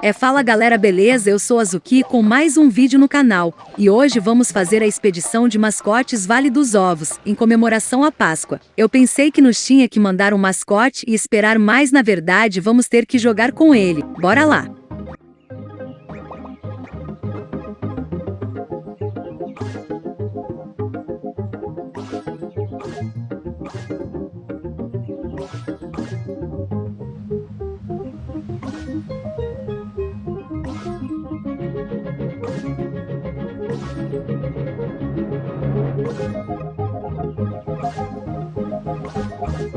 É fala galera beleza, eu sou a Zuki com mais um vídeo no canal, e hoje vamos fazer a expedição de mascotes Vale dos Ovos, em comemoração à Páscoa. Eu pensei que nos tinha que mandar um mascote e esperar mais na verdade vamos ter que jogar com ele, bora lá!